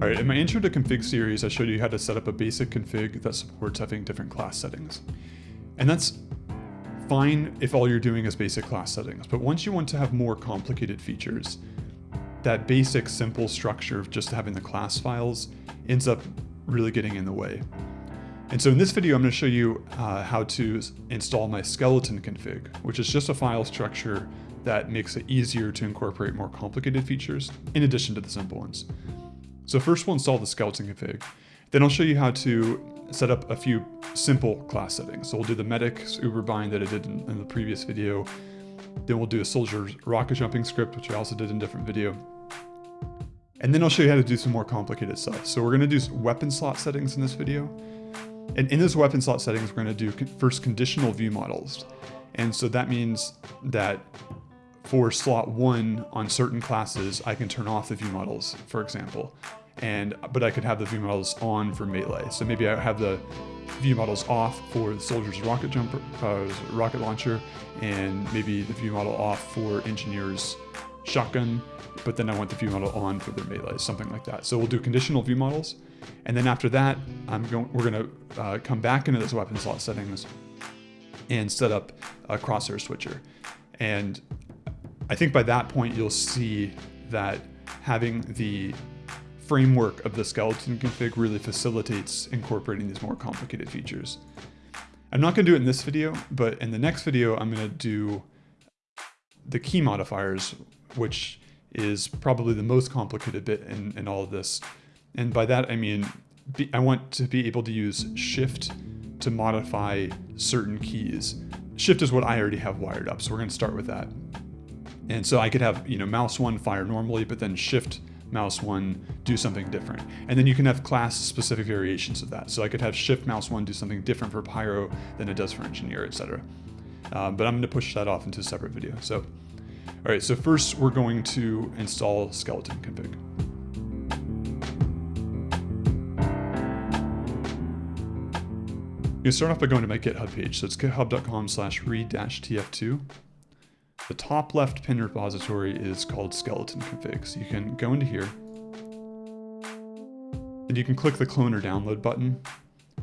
All right, in my intro to config series, I showed you how to set up a basic config that supports having different class settings. And that's fine if all you're doing is basic class settings, but once you want to have more complicated features, that basic simple structure of just having the class files ends up really getting in the way. And so in this video, I'm going to show you uh, how to install my skeleton config, which is just a file structure that makes it easier to incorporate more complicated features in addition to the simple ones. So first we'll install the skeleton config. Then I'll show you how to set up a few simple class settings. So we'll do the medic's uber bind that I did in, in the previous video. Then we'll do a soldier's rocket jumping script, which I also did in a different video. And then I'll show you how to do some more complicated stuff. So we're gonna do weapon slot settings in this video. And in this weapon slot settings, we're gonna do first conditional view models. And so that means that for slot one on certain classes, I can turn off the view models, for example and but I could have the view models on for melee. So maybe I have the view models off for the soldier's rocket jumper, uh, rocket launcher, and maybe the view model off for engineer's shotgun, but then I want the view model on for their melee, something like that. So we'll do conditional view models, and then after that, I'm going. We're going to uh, come back into this weapon slot settings and set up a crosshair switcher. And I think by that point you'll see that having the framework of the skeleton config really facilitates incorporating these more complicated features. I'm not going to do it in this video, but in the next video, I'm going to do the key modifiers, which is probably the most complicated bit in, in all of this. And by that, I mean, be, I want to be able to use shift to modify certain keys. Shift is what I already have wired up, so we're going to start with that. And so I could have, you know, mouse one fire normally, but then shift mouse one do something different. And then you can have class specific variations of that. So I could have shift mouse one do something different for pyro than it does for engineer, etc. Um, but I'm going to push that off into a separate video. So, all right, so first we're going to install skeleton config. You start off by going to my GitHub page. So it's github.com slash read-tf2. The top left pin repository is called skeleton config. So you can go into here and you can click the clone or download button.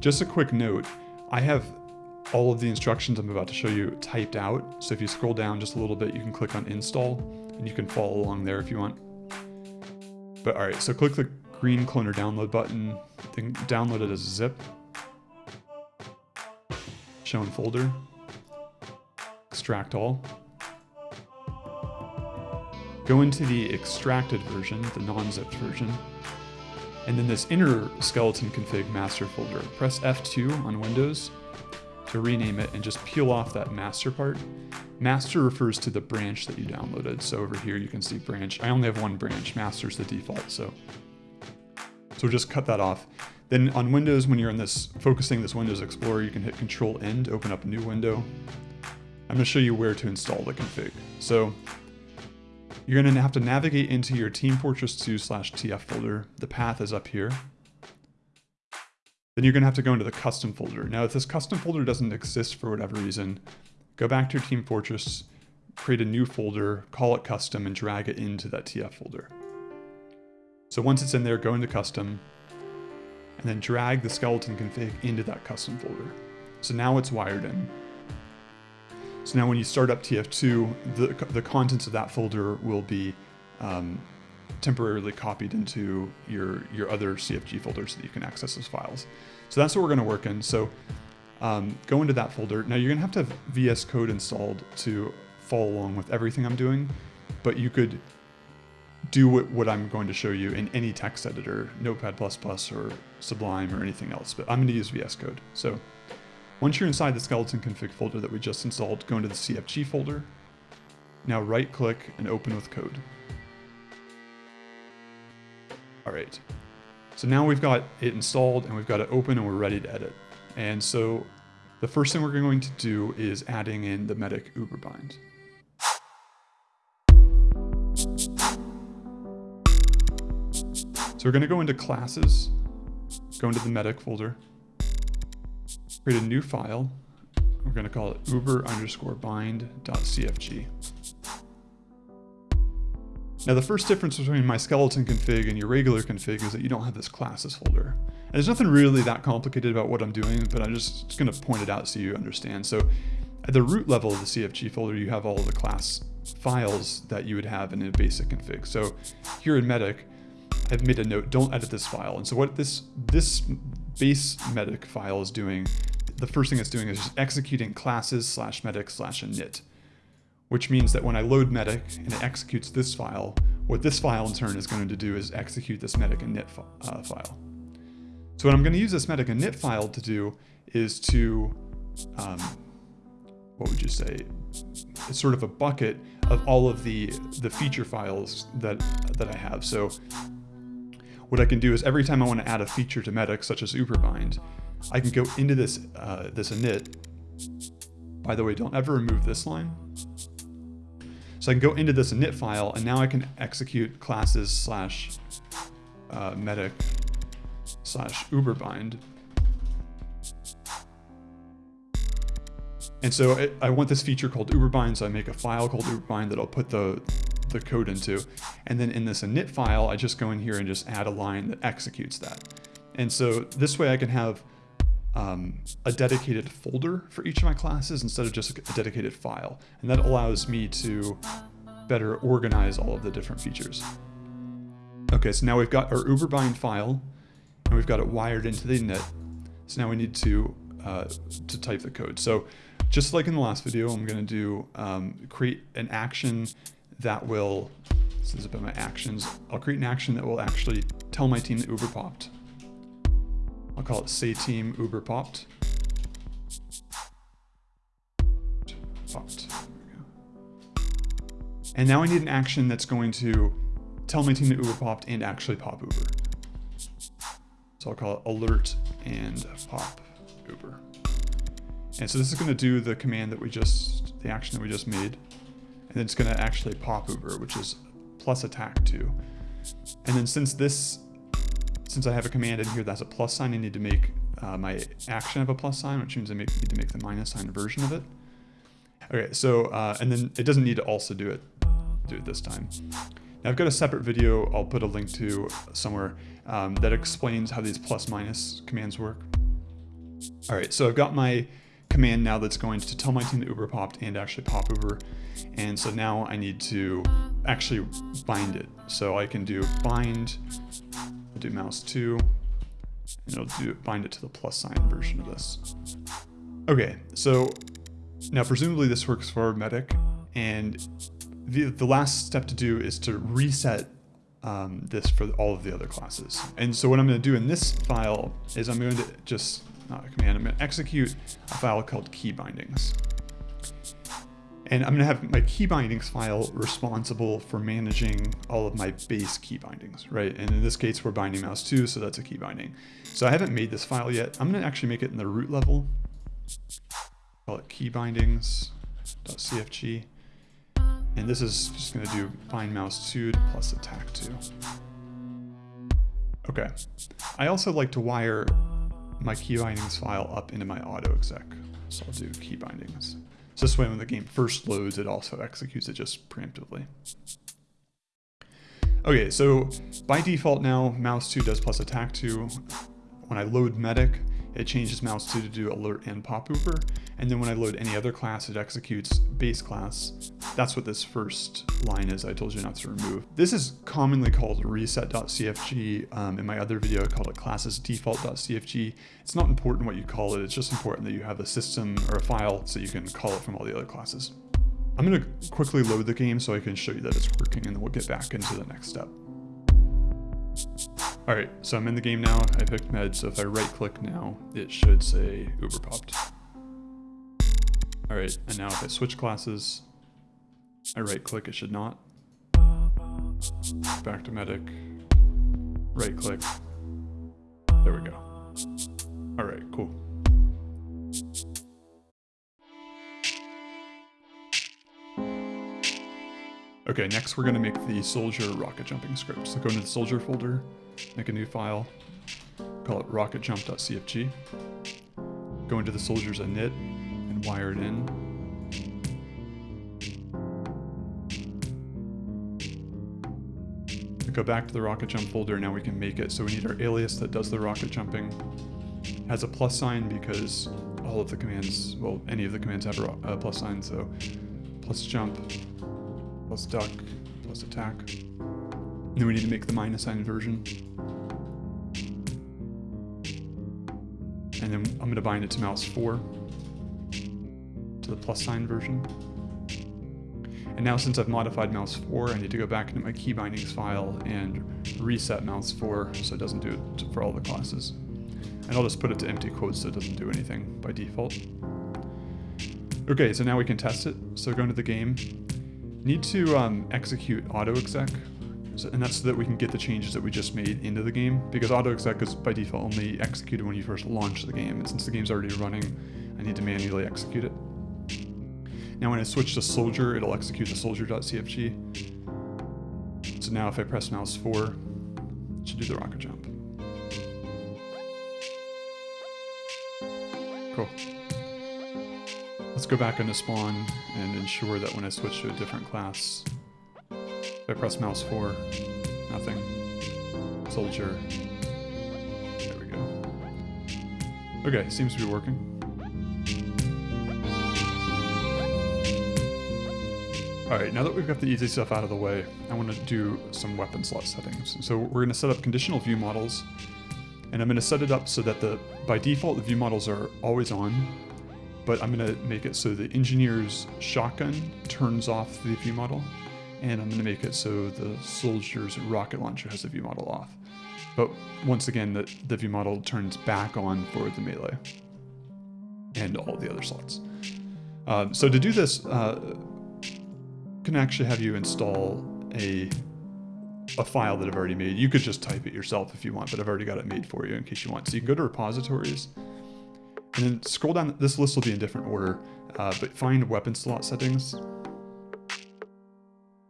Just a quick note, I have all of the instructions I'm about to show you typed out. So if you scroll down just a little bit, you can click on install and you can follow along there if you want. But all right, so click the green clone or download button, then download it as a zip. Show in folder, extract all. Go into the extracted version, the non-zipped version, and then this inner skeleton config master folder. Press F2 on Windows to rename it and just peel off that master part. Master refers to the branch that you downloaded. So over here you can see branch. I only have one branch, master's the default, so. So just cut that off. Then on Windows, when you're in this, focusing this Windows Explorer, you can hit Control N to open up a new window. I'm gonna show you where to install the config. So you're going to have to navigate into your Team Fortress 2 slash TF folder. The path is up here. Then you're going to have to go into the custom folder. Now, if this custom folder doesn't exist for whatever reason, go back to your Team Fortress, create a new folder, call it custom, and drag it into that TF folder. So once it's in there, go into custom, and then drag the skeleton config into that custom folder. So now it's wired in. So now when you start up TF2, the, the contents of that folder will be um, temporarily copied into your, your other CFG folders so that you can access those files. So that's what we're gonna work in. So um, go into that folder. Now you're gonna have to have VS Code installed to follow along with everything I'm doing, but you could do what, what I'm going to show you in any text editor, Notepad++ or Sublime or anything else, but I'm gonna use VS Code. So once you're inside the skeleton config folder that we just installed, go into the CFG folder. Now right click and open with code. All right, so now we've got it installed and we've got it open and we're ready to edit. And so the first thing we're going to do is adding in the medic uber bind. So we're gonna go into classes, go into the medic folder, create a new file. We're going to call it uber underscore bind.cfg. Now the first difference between my skeleton config and your regular config is that you don't have this classes folder. And there's nothing really that complicated about what I'm doing, but I'm just gonna point it out so you understand. So at the root level of the CFG folder, you have all the class files that you would have in a basic config. So here in Medic, I've made a note, don't edit this file. And so what this, this base Medic file is doing, the first thing it's doing is just executing classes slash medic slash init which means that when I load medic and it executes this file, what this file in turn is going to do is execute this medic init uh, file. So what I'm going to use this medic init file to do is to, um, what would you say, it's sort of a bucket of all of the, the feature files that, that I have. So what I can do is every time I want to add a feature to medic, such as uberbind, I can go into this, uh, this init. By the way, don't ever remove this line so I can go into this init file and now I can execute classes slash uh, medic slash uberbind. And so it, I want this feature called uberbind, so I make a file called uberbind that I'll put the, the code into. And then in this init file, I just go in here and just add a line that executes that. And so this way I can have um, a dedicated folder for each of my classes instead of just a dedicated file. And that allows me to better organize all of the different features. Okay, so now we've got our uberbind file and we've got it wired into the init. So now we need to, uh, to type the code. So just like in the last video, I'm gonna do um, create an action that will, this is about my actions, I'll create an action that will actually tell my team that Uber popped. I'll call it say team uber popped. Popped. And now I need an action that's going to tell my team that Uber popped and actually pop Uber. So I'll call it alert and pop Uber. And so this is going to do the command that we just, the action that we just made. And then it's going to actually pop Uber, which is plus attack 2. And then since this since I have a command in here that's a plus sign, I need to make uh, my action of a plus sign, which means I make, need to make the minus sign version of it. Okay, so, uh, and then it doesn't need to also do it, do it this time. Now I've got a separate video I'll put a link to somewhere um, that explains how these plus minus commands work. All right, so I've got my command now that's going to tell my team that Uber popped and actually pop Uber. And so now I need to actually bind it. So I can do bind I'll do mouse 2, and it'll do bind it to the plus sign version of this. Okay, so now presumably this works for Medic, and the, the last step to do is to reset um, this for all of the other classes. And so what I'm going to do in this file is I'm going to just, not a command, I'm going to execute a file called key bindings. And I'm to have my key bindings file responsible for managing all of my base key bindings, right? And in this case, we're binding mouse 2, so that's a key binding. So I haven't made this file yet. I'm going to actually make it in the root level. Call it key bindings.cfg. And this is just going to do bind mouse 2 plus attack 2. Okay. I also like to wire my key bindings file up into my auto exec. So I'll do key bindings. So this way when the game first loads, it also executes it just preemptively. Okay, so by default now, mouse 2 does plus attack 2. When I load medic, it changes mouse 2 to do alert and pop uber. And then when I load any other class, it executes base class. That's what this first line is I told you not to remove. This is commonly called reset.cfg. Um, in my other video, I called it classes default.cfg. It's not important what you call it. It's just important that you have a system or a file so you can call it from all the other classes. I'm going to quickly load the game so I can show you that it's working and then we'll get back into the next step. Alright, so I'm in the game now. I picked med, so if I right click now, it should say Uber popped. Alright, and now if I switch classes, I right click, it should not. Back to medic, right click, there we go. Alright, cool. Okay, next we're gonna make the soldier rocket jumping script. So go into the soldier folder, make a new file, call it rocketjump.cfg, go into the soldier's init, and wire it in. go back to the rocket jump folder. Now we can make it so we need our alias that does the rocket jumping. Has a plus sign because all of the commands, well, any of the commands have a plus sign. So plus jump, plus duck, plus attack. Then we need to make the minus sign version. And then I'm going to bind it to mouse 4 to the plus sign version. And now since I've modified mouse 4, I need to go back into my key bindings file and reset mouse 4 so it doesn't do it for all the classes. And I'll just put it to empty quotes so it doesn't do anything by default. Okay, so now we can test it. So go into the game. Need to um, execute auto-exec, so, and that's so that we can get the changes that we just made into the game, because auto-exec is by default only executed when you first launch the game, and since the game's already running, I need to manually execute it. Now when I switch to soldier, it'll execute the soldier.cfg. So now if I press mouse 4, it should do the rocket jump. Cool. Let's go back into spawn and ensure that when I switch to a different class, if I press mouse 4, nothing. Soldier. There we go. Okay, seems to be working. Alright, now that we've got the easy stuff out of the way, I want to do some weapon slot settings. So we're going to set up conditional view models, and I'm going to set it up so that the by default the view models are always on, but I'm going to make it so the engineer's shotgun turns off the view model, and I'm going to make it so the soldier's rocket launcher has the view model off. But once again, the, the view model turns back on for the melee and all the other slots. Uh, so to do this, uh, can actually have you install a a file that I've already made. You could just type it yourself if you want, but I've already got it made for you in case you want. So you can go to repositories and then scroll down. This list will be in different order, uh, but find weapon slot settings.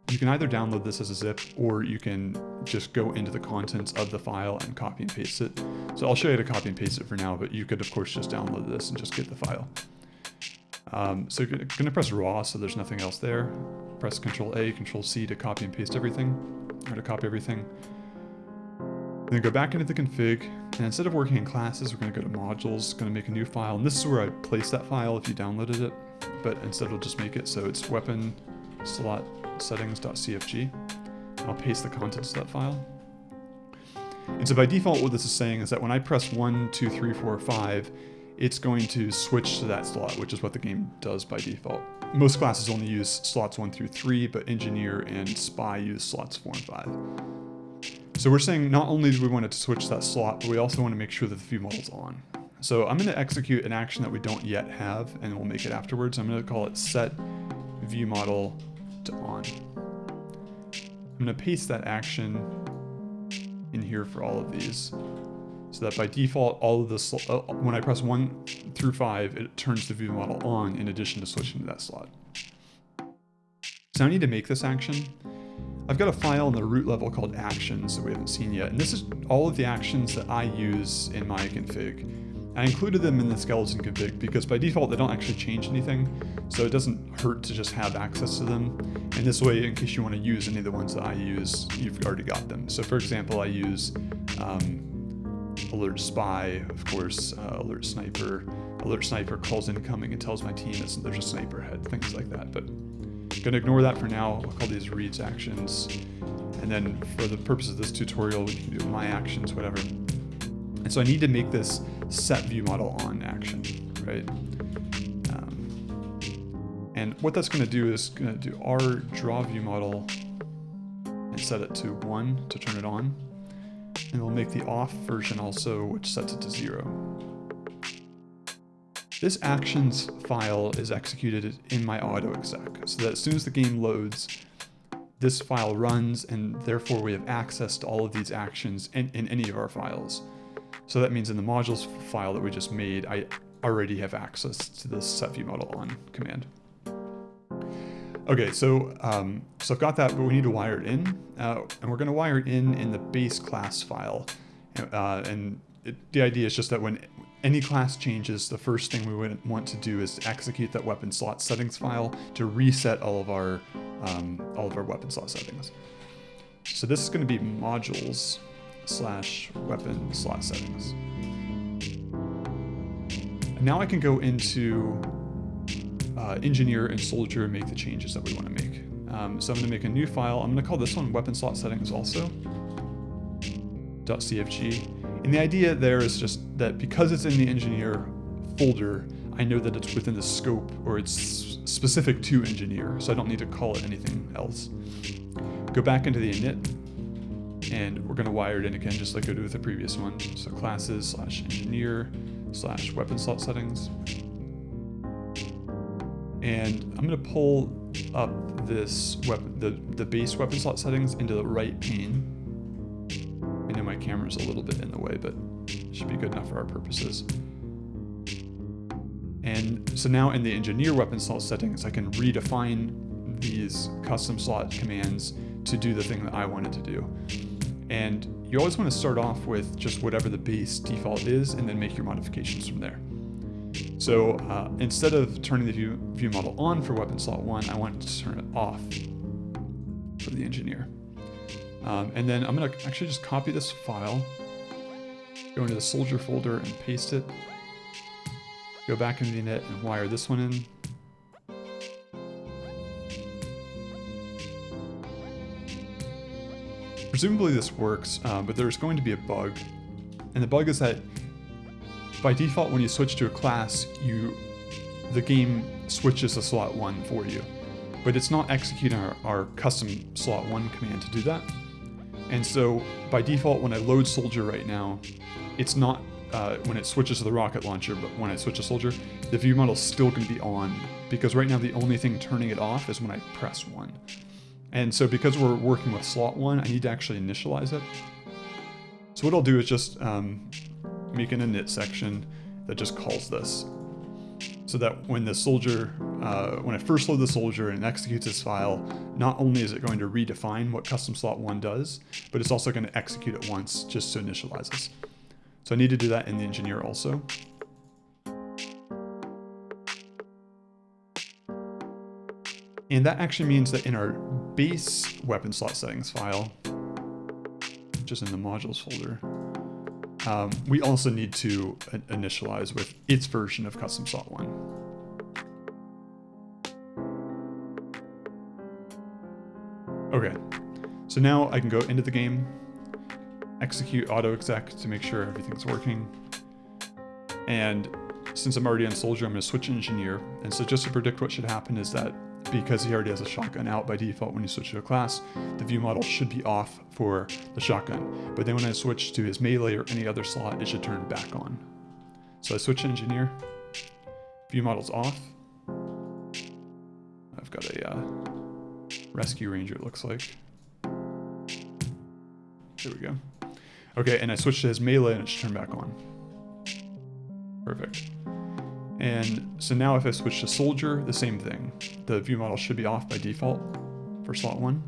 You can either download this as a zip or you can just go into the contents of the file and copy and paste it. So I'll show you how to copy and paste it for now, but you could of course just download this and just get the file. Um, so you're gonna press raw so there's nothing else there press Control A, Control C to copy and paste everything, or to copy everything. Then go back into the config, and instead of working in classes, we're going to go to modules, going to make a new file, and this is where I place that file if you downloaded it, but instead we'll just make it so it's weapon slot settings.cfg. I'll paste the contents of that file. And so by default, what this is saying is that when I press 1, 2, 3, 4, 5, it's going to switch to that slot, which is what the game does by default. Most classes only use slots 1 through 3, but Engineer and Spy use slots 4 and 5. So we're saying not only do we want to switch that slot, but we also want to make sure that the view model's on. So I'm going to execute an action that we don't yet have, and we'll make it afterwards. I'm going to call it set view model on. I'm going to paste that action in here for all of these so that by default, all of this, uh, when I press 1 through 5, it turns the view model on in addition to switching to that slot. So I need to make this action. I've got a file in the root level called actions that we haven't seen yet, and this is all of the actions that I use in my config. I included them in the skeleton config because by default they don't actually change anything, so it doesn't hurt to just have access to them. And this way, in case you want to use any of the ones that I use, you've already got them. So for example, I use um, alert spy, of course, uh, alert sniper. Alert sniper calls incoming and tells my team that there's a sniper ahead, things like that. But I'm gonna ignore that for now. I'll call these reads actions. And then for the purpose of this tutorial, we can do my actions, whatever. And so I need to make this set view model on action, right? Um, and what that's gonna do is gonna do our draw view model and set it to one to turn it on. And we'll make the off version also, which sets it to zero. This actions file is executed in my auto exec, so that as soon as the game loads, this file runs and therefore we have access to all of these actions in, in any of our files. So that means in the modules file that we just made, I already have access to this set view model on command. Okay, so um, so I've got that, but we need to wire it in, uh, and we're going to wire it in in the base class file. Uh, and it, the idea is just that when any class changes, the first thing we would want to do is to execute that weapon slot settings file to reset all of our um, all of our weapon slot settings. So this is going to be modules slash weapon slot settings. And now I can go into uh, engineer and soldier and make the changes that we want to make. Um, so I'm going to make a new file. I'm going to call this one weapon slot settings also. .cfg. And the idea there is just that because it's in the engineer folder, I know that it's within the scope or it's specific to engineer, so I don't need to call it anything else. Go back into the init, and we're gonna wire it in again, just like I did with the previous one. So classes slash engineer slash weapon slot settings. And I'm gonna pull up this weapon, the, the base weapon slot settings into the right pane. I know my camera's a little bit in the way, but it should be good enough for our purposes. And so now in the engineer weapon slot settings, I can redefine these custom slot commands to do the thing that I wanted to do. And you always want to start off with just whatever the base default is and then make your modifications from there. So uh, instead of turning the view, view model on for weapon slot one, I want to turn it off for the engineer. Um, and then I'm gonna actually just copy this file, go into the soldier folder and paste it. Go back into the init and wire this one in. Presumably this works, um, but there's going to be a bug. And the bug is that by default, when you switch to a class, you the game switches to slot 1 for you. But it's not executing our, our custom slot 1 command to do that. And so by default, when I load soldier right now, it's not uh, when it switches to the rocket launcher, but when I switch to soldier, the view model is still going to be on because right now the only thing turning it off is when I press 1. And so because we're working with slot 1, I need to actually initialize it. So what I'll do is just um, make an init section that just calls this. So that when the soldier, uh, when I first load the soldier and executes this file, not only is it going to redefine what custom slot 1 does, but it's also going to execute it once just to initialize this. So I need to do that in the engineer also. And that actually means that in our base weapon slot settings file, which is in the modules folder, um, we also need to initialize with its version of custom slot 1. Okay, so now I can go into the game, execute auto exec to make sure everything's working. And since I'm already on soldier, I'm gonna switch engineer. And so just to predict what should happen is that because he already has a shotgun out by default when you switch to a class, the view model should be off for the shotgun. But then when I switch to his melee or any other slot, it should turn back on. So I switch engineer, view model's off. I've got a uh, rescue ranger, it looks like. There we go. Okay, and I switch to his melee and it should turn back on. Perfect. And so now if I switch to soldier, the same thing. The view model should be off by default for slot one.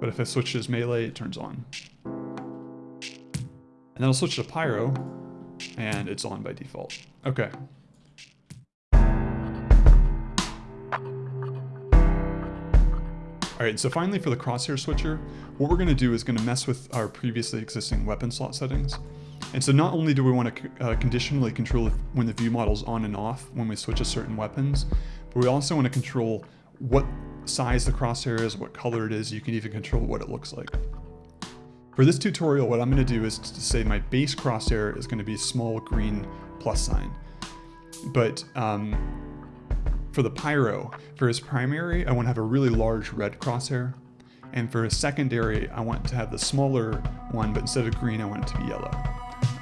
But if I switch to melee, it turns on. And then I'll switch to pyro, and it's on by default. Okay. All right, so finally for the crosshair switcher, what we're gonna do is gonna mess with our previously existing weapon slot settings. And so not only do we want to uh, conditionally control when the view model's on and off when we switch to certain weapons, but we also want to control what size the crosshair is, what color it is, you can even control what it looks like. For this tutorial, what I'm going to do is to say my base crosshair is going to be small green plus sign. But um, for the Pyro, for his primary, I want to have a really large red crosshair. And for his secondary, I want to have the smaller one, but instead of green, I want it to be yellow.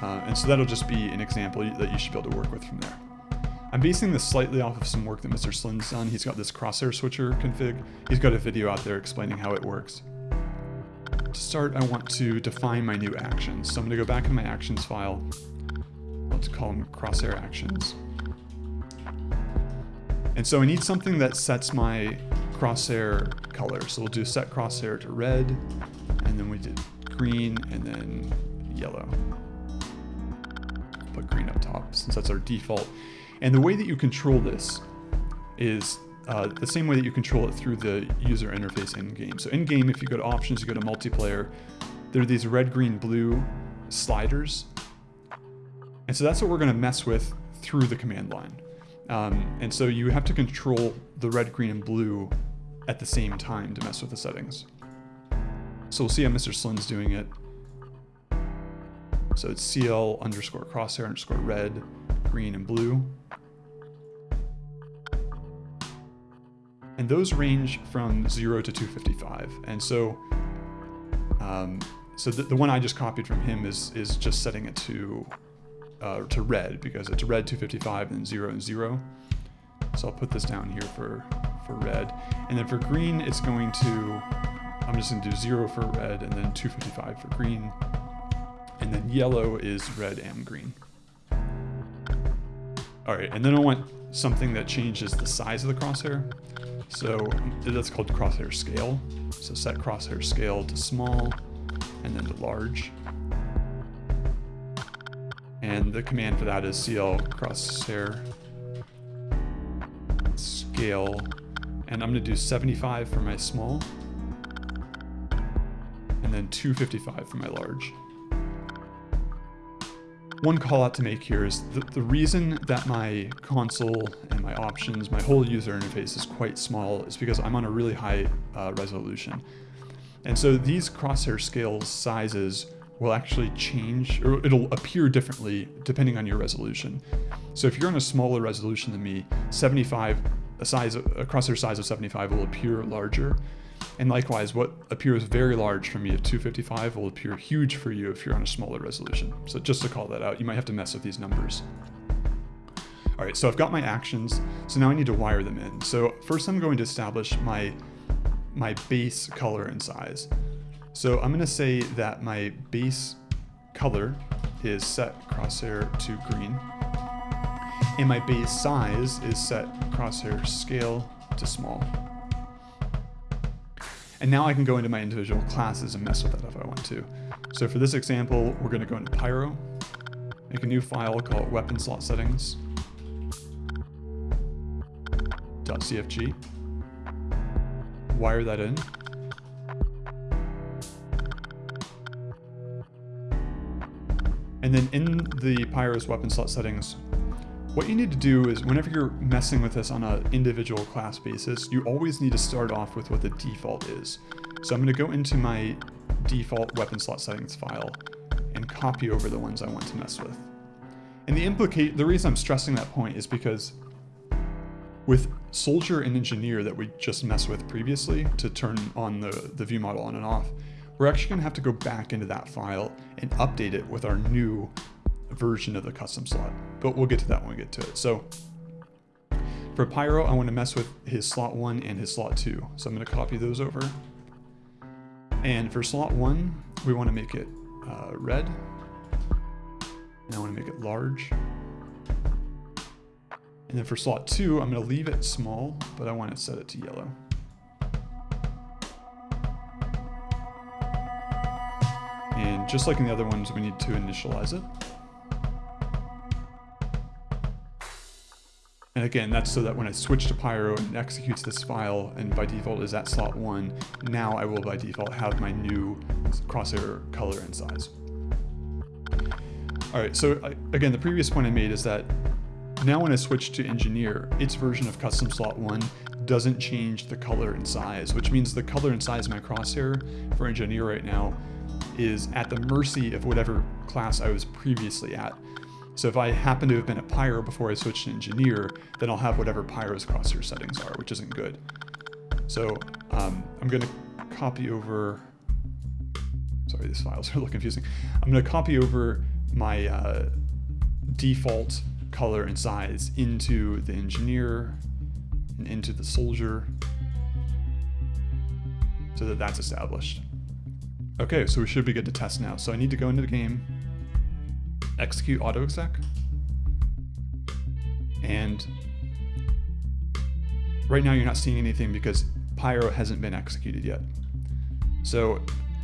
Uh, and so that'll just be an example that you should be able to work with from there. I'm basing this slightly off of some work that Mr. Slin's done. He's got this crosshair switcher config. He's got a video out there explaining how it works. To start, I want to define my new actions. So I'm gonna go back in my actions file. Let's call them crosshair actions. And so I need something that sets my crosshair color. So we'll do set crosshair to red, and then we did green, and then yellow put green up top since that's our default. And the way that you control this is uh, the same way that you control it through the user interface in-game. So in-game, if you go to options, you go to multiplayer, there are these red, green, blue sliders. And so that's what we're gonna mess with through the command line. Um, and so you have to control the red, green, and blue at the same time to mess with the settings. So we'll see how Mr. Slin's doing it. So it's CL underscore crosshair underscore red, green, and blue. And those range from 0 to 255. And so um, so the, the one I just copied from him is is just setting it to uh, to red because it's red 255 and 0 and 0. So I'll put this down here for, for red. And then for green, it's going to, I'm just gonna do 0 for red and then 255 for green. And then yellow is red and green. All right, and then I want something that changes the size of the crosshair. So that's called crosshair scale. So set crosshair scale to small and then to large. And the command for that is cl crosshair scale. And I'm gonna do 75 for my small. And then 255 for my large. One call out to make here is the, the reason that my console and my options, my whole user interface is quite small is because I'm on a really high uh, resolution. And so these crosshair scale sizes will actually change, or it'll appear differently depending on your resolution. So if you're on a smaller resolution than me, 75, a size, a crosshair size of 75 will appear larger. And likewise, what appears very large for me at 255 will appear huge for you if you're on a smaller resolution. So just to call that out, you might have to mess with these numbers. All right, so I've got my actions. So now I need to wire them in. So first I'm going to establish my, my base color and size. So I'm gonna say that my base color is set crosshair to green. And my base size is set crosshair scale to small. And now I can go into my individual classes and mess with that if I want to. So for this example, we're gonna go into Pyro, make a new file called weapon slot settings. .cfg, wire that in. And then in the Pyro's weapon slot settings, what you need to do is whenever you're messing with this on an individual class basis, you always need to start off with what the default is. So I'm gonna go into my default weapon slot settings file and copy over the ones I want to mess with. And the implicate, the reason I'm stressing that point is because with soldier and engineer that we just messed with previously to turn on the, the view model on and off, we're actually gonna have to go back into that file and update it with our new version of the custom slot, but we'll get to that when we get to it. So for Pyro, I want to mess with his slot one and his slot two. So I'm going to copy those over. And for slot one, we want to make it uh, red. And I want to make it large. And then for slot two, I'm going to leave it small, but I want to set it to yellow. And just like in the other ones, we need to initialize it. And again, that's so that when I switch to Pyro and executes this file, and by default is at slot one, now I will by default have my new crosshair color and size. All right, so again, the previous point I made is that now when I switch to engineer, its version of custom slot one doesn't change the color and size, which means the color and size of my crosshair for engineer right now is at the mercy of whatever class I was previously at. So if I happen to have been a Pyro before I switched to Engineer, then I'll have whatever Pyro's crosshair settings are, which isn't good. So um, I'm going to copy over, sorry, these files are a little confusing. I'm going to copy over my uh, default color and size into the Engineer and into the Soldier so that that's established. Okay, so we should be good to test now. So I need to go into the game, execute autoexec. And right now you're not seeing anything because Pyro hasn't been executed yet. So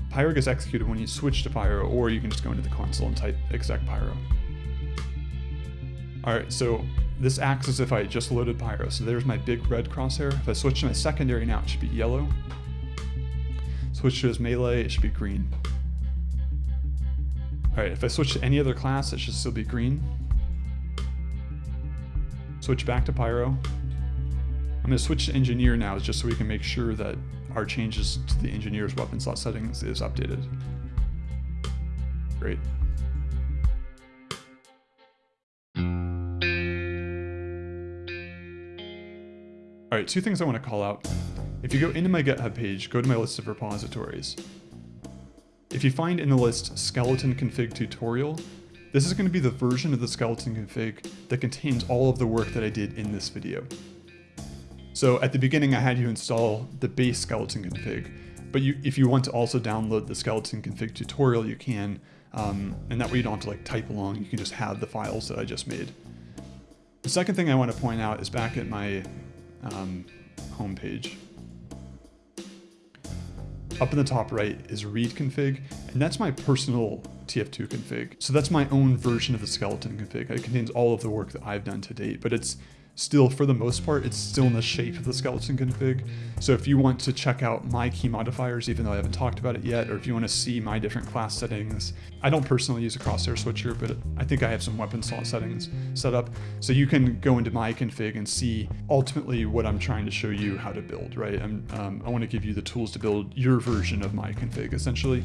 Pyro gets executed when you switch to Pyro, or you can just go into the console and type exec Pyro. All right, so this acts as if I just loaded Pyro. So there's my big red crosshair. If I switch to my secondary now, it should be yellow. Switch to his melee, it should be green. All right, if I switch to any other class, it should still be green. Switch back to Pyro. I'm gonna switch to Engineer now just so we can make sure that our changes to the Engineer's weapon slot settings is updated. Great. All right, two things I want to call out. If you go into my GitHub page, go to my list of repositories. If you find in the list skeleton config tutorial, this is going to be the version of the skeleton config that contains all of the work that I did in this video. So at the beginning, I had you install the base skeleton config, but you, if you want to also download the skeleton config tutorial, you can, um, and that way you don't have to like type along, you can just have the files that I just made. The second thing I want to point out is back at my um, homepage. Up in the top right is read config, and that's my personal TF2 config. So that's my own version of the skeleton config. It contains all of the work that I've done to date, but it's still, for the most part, it's still in the shape of the skeleton config. So if you want to check out my key modifiers, even though I haven't talked about it yet, or if you want to see my different class settings, I don't personally use a crosshair switcher, but I think I have some weapon slot settings set up. So you can go into my config and see ultimately what I'm trying to show you how to build, right? Um, I want to give you the tools to build your version of my config, essentially.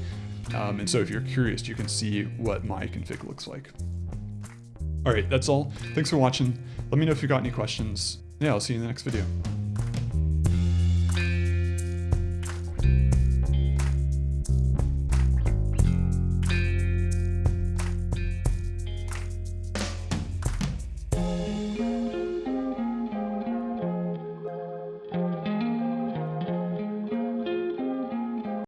Um, and so if you're curious, you can see what my config looks like. All right, that's all. Thanks for watching. Let me know if you got any questions. Yeah, I'll see you in the next video.